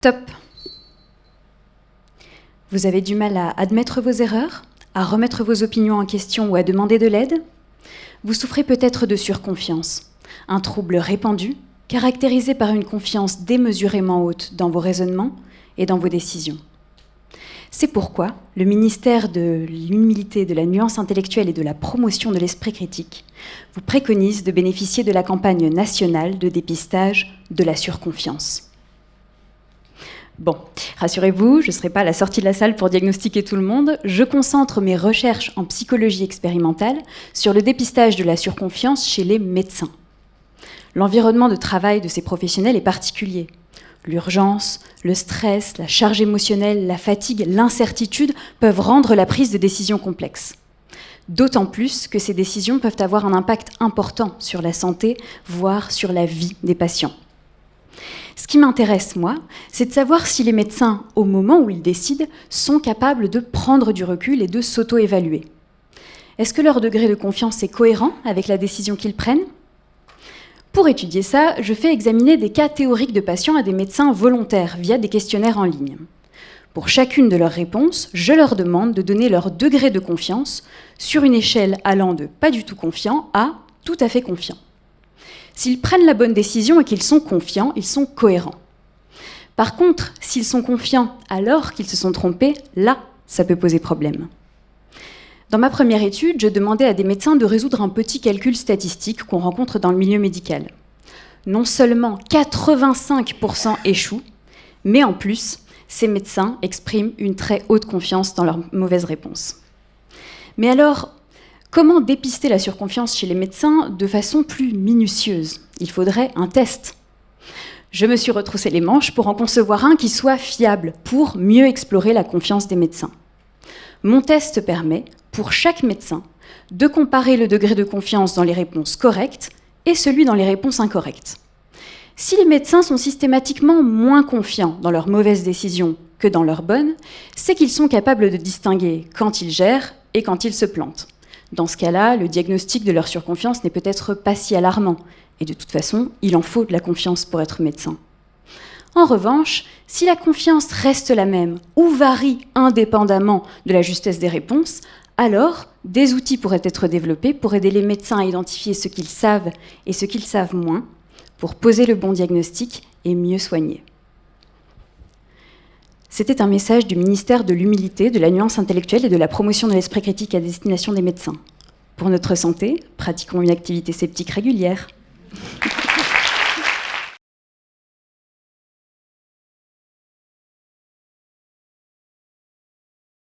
Top. Vous avez du mal à admettre vos erreurs, à remettre vos opinions en question ou à demander de l'aide? Vous souffrez peut-être de surconfiance, un trouble répandu caractérisé par une confiance démesurément haute dans vos raisonnements et dans vos décisions. C'est pourquoi le ministère de l'humilité, de la nuance intellectuelle et de la promotion de l'esprit critique vous préconise de bénéficier de la campagne nationale de dépistage de la surconfiance. Bon, rassurez-vous, je ne serai pas à la sortie de la salle pour diagnostiquer tout le monde. Je concentre mes recherches en psychologie expérimentale sur le dépistage de la surconfiance chez les médecins. L'environnement de travail de ces professionnels est particulier. L'urgence, le stress, la charge émotionnelle, la fatigue, l'incertitude peuvent rendre la prise de décision complexe. D'autant plus que ces décisions peuvent avoir un impact important sur la santé, voire sur la vie des patients. Ce qui m'intéresse, moi, c'est de savoir si les médecins, au moment où ils décident, sont capables de prendre du recul et de s'auto-évaluer. Est-ce que leur degré de confiance est cohérent avec la décision qu'ils prennent? Pour étudier ça, je fais examiner des cas théoriques de patients à des médecins volontaires via des questionnaires en ligne. Pour chacune de leurs réponses, je leur demande de donner leur degré de confiance sur une échelle allant de pas du tout confiant à tout à fait confiant. S'ils prennent la bonne décision et qu'ils sont confiants, ils sont cohérents. Par contre, s'ils sont confiants alors qu'ils se sont trompés, là, ça peut poser problème. Dans ma première étude, je demandais à des médecins de résoudre un petit calcul statistique qu'on rencontre dans le milieu médical. Non seulement 85% échouent, mais en plus, ces médecins expriment une très haute confiance dans leurs mauvaises réponses. Mais alors, Comment dépister la surconfiance chez les médecins de façon plus minutieuse? Il faudrait un test. Je me suis retroussé les manches pour en concevoir un qui soit fiable, pour mieux explorer la confiance des médecins. Mon test permet, pour chaque médecin, de comparer le degré de confiance dans les réponses correctes et celui dans les réponses incorrectes. Si les médecins sont systématiquement moins confiants dans leurs mauvaises décisions que dans leurs bonnes, c'est qu'ils sont capables de distinguer quand ils gèrent et quand ils se plantent. Dans ce cas-là, le diagnostic de leur surconfiance n'est peut-être pas si alarmant. Et de toute façon, il en faut de la confiance pour être médecin. En revanche, si la confiance reste la même ou varie indépendamment de la justesse des réponses, alors des outils pourraient être développés pour aider les médecins à identifier ce qu'ils savent et ce qu'ils savent moins, pour poser le bon diagnostic et mieux soigner. C'était un message du ministère de l'Humilité, de la nuance intellectuelle et de la promotion de l'esprit critique à destination des médecins. Pour notre santé, pratiquons une activité sceptique régulière.